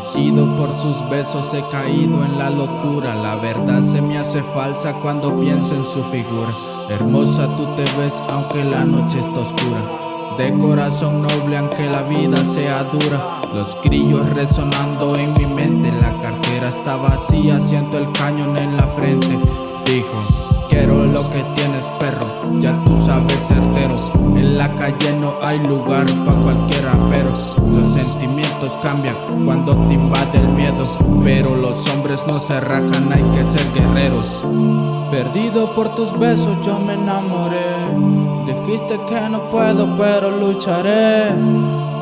vencido, por sus besos he caído en la locura. La verdad se me hace falsa cuando pienso en su figura. Hermosa tú te ves aunque la noche está oscura. De corazón noble aunque la vida sea dura. Los grillos resonando en mi mente. La cartera está vacía, siento el cañón en la frente. Dijo Quiero lo que perro, tú sabes certero. En la calle no hay lugar pa' cualquiera pero Los sentimientos cambian cuando te invade el miedo Pero los hombres no se rajan, hay que ser guerreros. Perdido por tus besos yo me enamoré. Dijiste que no puedo pero lucharé.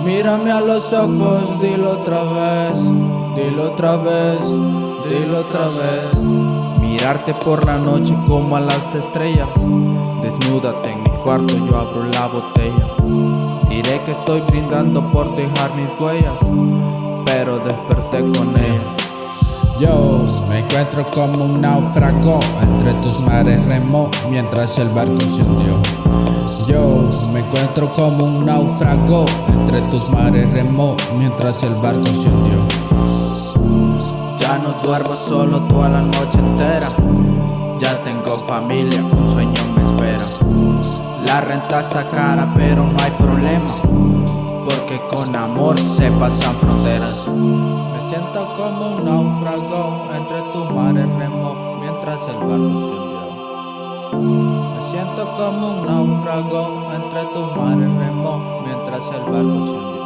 Mírame a los ojos, dilo otra vez Dilo otra vez, dilo otra vez. Mirarte por la noche como a las estrellas Desnúdate en mi cuarto, yo abro la botella. Diré que estoy brindando por dejar mis huellas Pero desperté con ella. Yo me encuentro como un náufrago Entre tus mares remo mientras el barco se hundió. Yo me encuentro como un náufrago Entre tus mares remo mientras el barco se hundió. Ya no duermo solo toda la noche entera. Ya tengo familia, un sueño La renta está cara pero no hay problema Porque con amor se pasan fronteras. Me siento como un náufrago entre tus mares remo Mientras el barco se hundió Me siento como un náufrago entre tus mares remo Mientras el barco se hundió